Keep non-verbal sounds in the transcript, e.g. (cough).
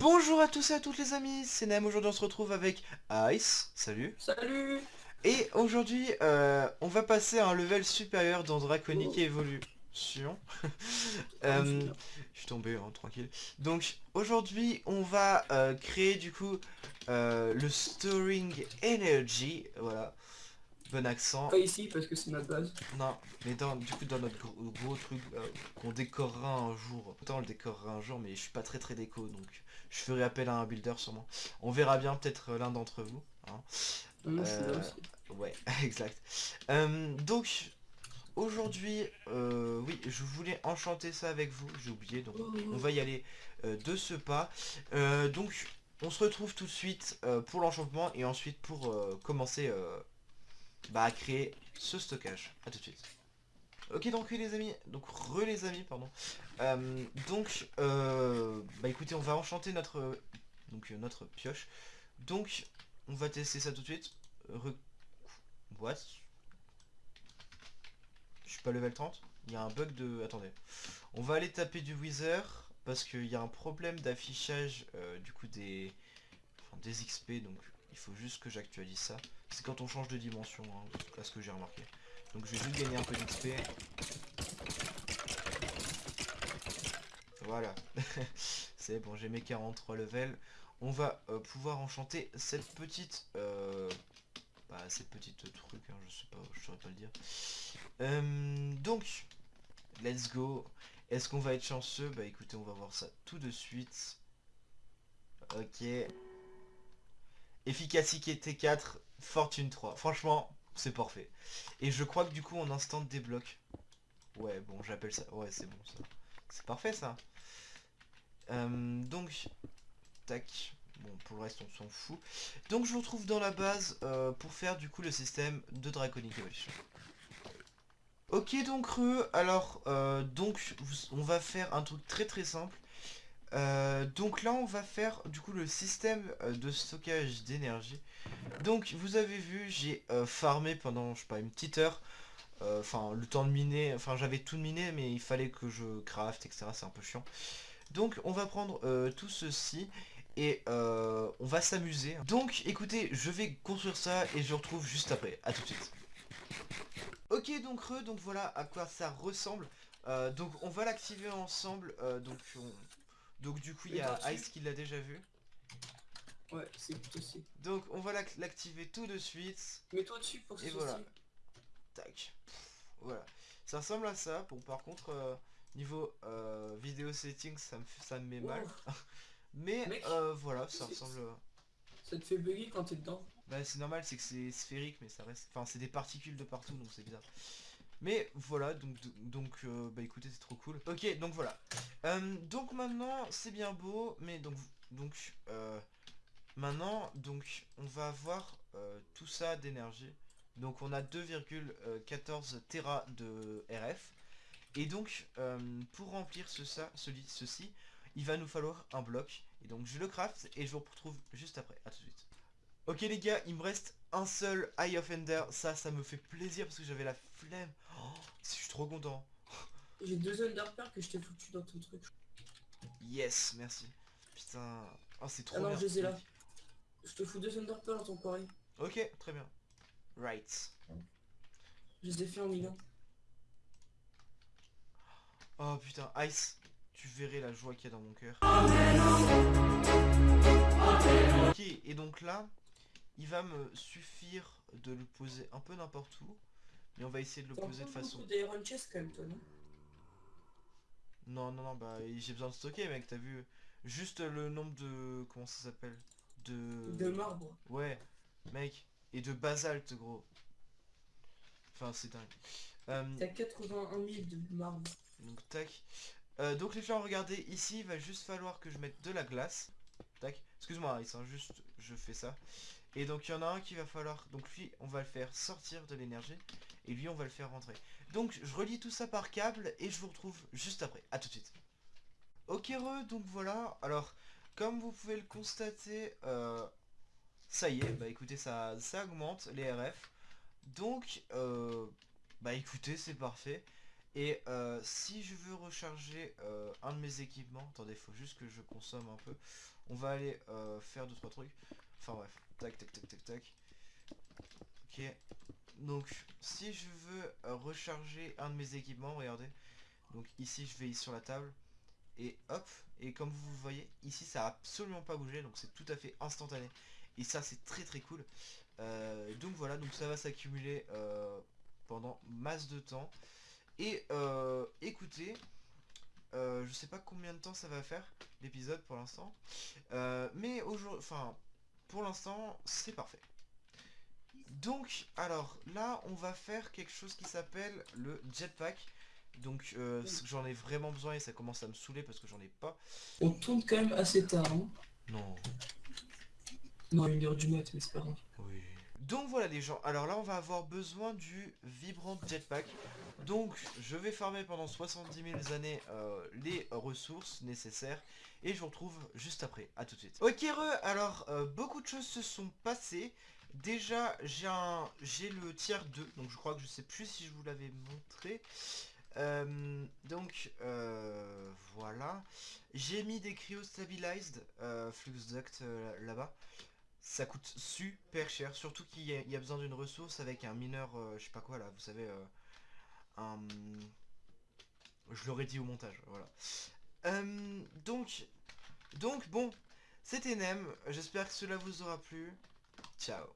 Bonjour à tous et à toutes les amis, c'est Nem, aujourd'hui on se retrouve avec Ice, salut Salut Et aujourd'hui, euh, on va passer à un level supérieur dans Draconic Evolution. (laughs) euh, je suis tombé, hein, tranquille. Donc, aujourd'hui, on va euh, créer du coup le Storing Energy, voilà. Bon accent. Pas ici parce que c'est ma base. Non, mais dans, du coup dans notre gros, gros truc euh, qu'on décorera un jour. Autant on le décorera un jour, mais je suis pas très très déco, donc je ferai appel à un builder sûrement. On verra bien peut-être euh, l'un d'entre vous. Hein. Là Euh. Ouais, (laughs) exact. Euh, donc aujourd'hui, oui, je voulais enchanter ça avec vous. J'ai oublié, donc on va y aller de ce pas. Donc on se retrouve tout de suite euh, pour l'enchantement et ensuite pour euh, commencer euh, bah, à créer ce stockage. A tout de suite. Ok donc oui, les amis, donc re les amis pardon. Euh, donc euh, bah écoutez on va enchanter notre donc euh, notre pioche. Donc on va tester ça tout de suite. Re... What? Je suis pas level 30 Il y a un bug de... Attendez. On va aller taper du Wither parce qu'il y a un problème d'affichage du coup des... Enfin, des XP donc il faut juste que j'actualise ça. C'est quand on change de dimension, hein, à ce que j'ai remarqué. Donc je vais juste gagner un peu d'XP. Voilà. (laughs) C'est bon, j'ai mes 43 levels. On va euh, pouvoir enchanter cette petite... Euh, bah, cette petite truc, hein, je sais pas, je saurais pas le dire. Euh, donc, let's go. Est-ce qu'on va être chanceux? Bah écoutez, on va voir ça tout de suite. Ok. Efficacité T4, fortune 3. Franchement, c'est parfait. Et je crois que du coup on instant débloque. Ouais, bon, j'appelle ça. Ouais, c'est bon ça. C'est parfait ça. Euh, donc, tac. Bon, pour le reste, on s'en fout. Donc, je vous retrouve dans la base euh, pour faire du coup le système de Draconic Evolution. Ok, donc, re, alors, euh, donc, on va faire un truc très très simple. Euh, donc là, on va faire du coup le système euh, de stockage d'énergie. Donc, vous avez vu, j'ai euh, farmé pendant, je sais pas, une petite heure. Enfin, le temps de miner, enfin, j'avais tout miner, mais il fallait que je craft, etc. C'est un peu chiant. Donc, on va prendre tout ceci et on va s'amuser. Donc, écoutez, je vais construire ça et je retrouve juste après. À tout de suite. Ok, donc re, donc voilà à quoi ça ressemble. Donc, on va l'activer ensemble. donc, on- donc, du coup, il y a. Ice qui l'a déjà vu. Ouais, c'est plutôt aussi. Donc, on va l'ac- l'activer tout de suite. Mets-toi dessus pour que Et voilà. Tac. Voilà. Ça ressemble à ça. Bon, par contre, euh, niveau euh, vidéo settings, ça me, fait- ça me met mal. (laughs) Mais Mec, euh, voilà, ça ressemble... Ça te fait bugger quand t'es dedans. Bah c'est normal, c'est que c'est sphérique, mais ça reste... Enfin, c'est des particules de partout, donc c'est bizarre. Mais voilà, donc, donc euh, bah écoutez, c'est trop cool. Ok, donc voilà. Euh, donc maintenant, c'est bien beau, mais donc... donc euh, maintenant, donc, on va avoir euh, tout ça d'énergie. Donc on a 2,14 Tera de RF. Et donc, euh, pour remplir ce, ça, celi- ceci, il va nous falloir un bloc. Et donc je le craft et je vous retrouve juste après. A tout de suite. Ok les gars, il me reste un seul Eye of Ender. Ça, ça me fait plaisir parce que j'avais la flemme. Oh, je suis trop content. J'ai deux Underpairs que je t'ai foutu dans ton truc. Yes, merci. Putain. Oh, c'est trop Ah non, bien. je les ai là. Je te fous deux Underpairs dans ton quarry. Ok, très bien. Right. Je les ai fait en million. Oh putain, Ice, tu verrais la joie qu'il y a dans mon cœur. Ok, et donc là, il va me suffire de le poser un peu n'importe où. Mais on va essayer de le poser de façon... des Iron Chest quand même toi non? Non, non, non, bah j'ai besoin de stocker mec, t'as vu Juste le nombre de... Comment ça s'appelle? De... De marbre. Ouais, mec. Et de basalte, gros. Enfin, c'est dingue. Euh, T'as 81 000 de marbre. donc, tac. Euh, donc, les gens, regardez, ici, il va juste falloir que je mette de la glace. Tac. Excuse-moi, Ice, hein, juste, je fais ça. Et donc, il y en a un qui va falloir... Donc, lui, on va le faire sortir de l'énergie. Et lui, on va le faire rentrer. Donc, je relie tout ça par câble et je vous retrouve juste après. À tout de suite. Ok, re, donc voilà. Alors, comme vous pouvez le constater, euh, ça y est, bah écoutez, ça, augmente les RF. Donc, euh, bah écoutez, c'est parfait. Et euh, si je veux recharger euh, un de mes équipements, attendez, faut juste que je consomme un peu. On va aller faire deux trois trucs. Enfin bref, tac tac tac tac tac. Ok. Donc si je veux euh, recharger un de mes équipements, regardez. Donc ici je vais sur la table et hop. Et comme vous voyez, ici ça a absolument pas bougé, donc c'est tout à fait instantané. Et ça c'est très très cool. Euh, donc voilà, donc ça va s'accumuler euh, pendant masse de temps. Et euh, écoutez, je sais pas combien de temps ça va faire l'épisode pour l'instant, mais aujourd'hui, enfin pour l'instant c'est parfait. Donc alors là on va faire quelque chose qui s'appelle le jetpack. Donc euh, j'en ai vraiment besoin et ça commence à me saouler parce que j'en ai pas. On tourne quand même assez tard, hein. Non. Non, une heure du mat, mais c'est pas grave. Oui. Donc voilà les gens, alors là on va avoir besoin du vibrant jetpack. Donc je vais farmer pendant 70 000 années euh, les ressources nécessaires et je vous retrouve juste après, à tout de suite. Ok re, alors euh, beaucoup de choses se sont passées. Déjà j'ai le tiers 2, donc je crois que je sais plus si je vous l'avais montré. Euh, donc voilà. J'ai mis des cryo-stabilized flux duct là-bas. Ça coûte super cher, surtout qu'il y, a- besoin d'une ressource avec un mineur, euh, je sais pas quoi là, vous savez, euh, je l'aurais dit au montage, voilà. Euh, donc, donc bon, c'était Nem. J'espère que cela vous aura plu. Ciao.